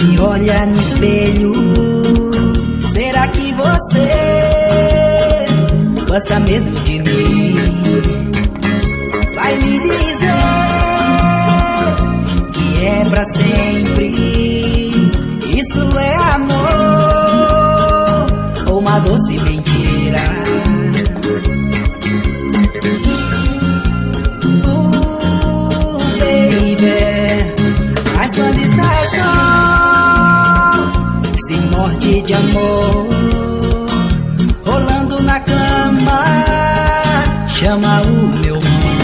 Se olha no espelho, será que você gosta mesmo de mim? Vai me dizer que é pra sempre. Isso é amor ou uma doce de amor, rolando na cama, chama o meu nome.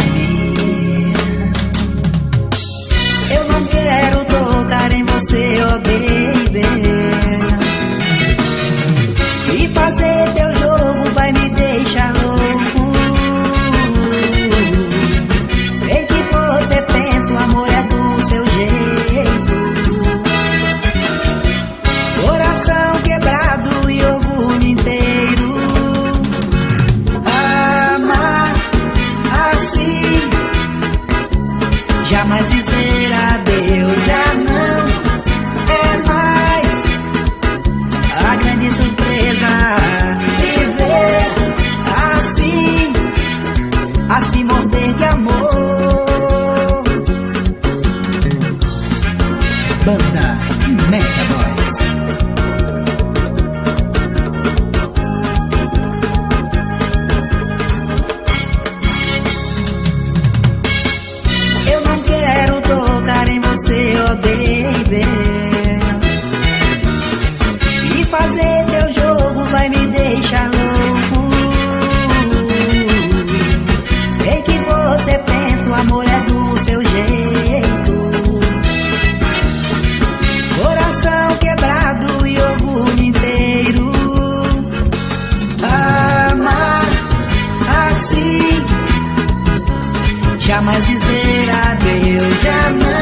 Jamais dizer adeus, já não é mais a grande surpresa. Viver assim, a se morder de amor. Banda Mega Boys. Jamais dizer adeus, não